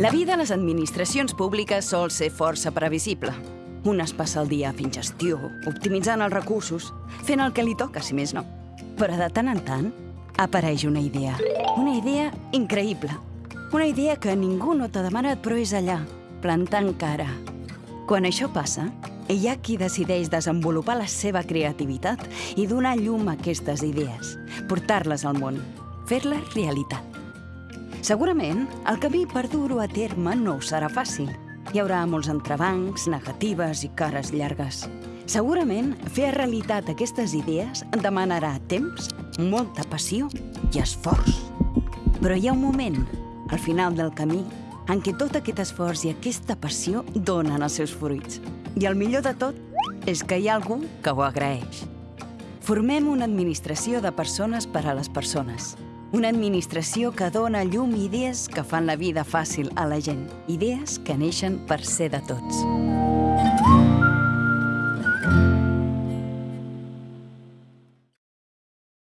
La vida a les administracions públiques sol ser força previsible. Un es passa el dia fent gestió, optimitzant els recursos, fent el que li toca, si més no. Però de tant en tant apareix una idea. Una idea increïble. Una idea que ningú no t'ha demanat, però és allà, plantant cara. Quan això passa, hi ha qui decideix desenvolupar la seva creativitat i donar llum a aquestes idees, portar-les al món, fer-les realitat. Segurament, el camí per dur-ho a terme no serà fàcil. Hi haurà molts entrebancs, negatives i cares llargues. Segurament, fer realitat aquestes idees demanarà temps, molta passió i esforç. Però hi ha un moment, al final del camí, en què tot aquest esforç i aquesta passió donen els seus fruits. I el millor de tot és que hi ha algú que ho agraeix. Formem una administració de persones per a les persones. Una administració que dona llum i idees que fan la vida fàcil a la gent. Idees que neixen per ser de tots.